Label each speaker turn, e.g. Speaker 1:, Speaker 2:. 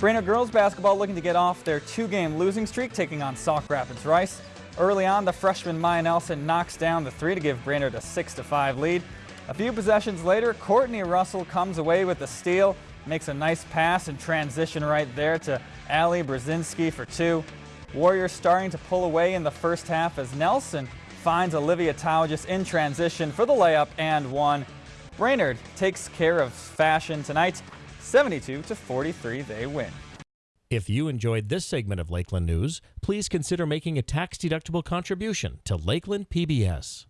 Speaker 1: Brainerd girls basketball looking to get off their two-game losing streak, taking on Sauk Rapids Rice. Early on, the freshman Maya Nelson knocks down the three to give Brainerd a 6-5 lead. A few possessions later, Courtney Russell comes away with the steal, makes a nice pass and transition right there to Ali Brzezinski for two. Warriors starting to pull away in the first half as Nelson finds Olivia Taugis in transition for the layup and one. Brainerd takes care of fashion tonight. 72 to 43 they win.
Speaker 2: If you enjoyed this segment of Lakeland News, please consider making a tax-deductible contribution to Lakeland PBS.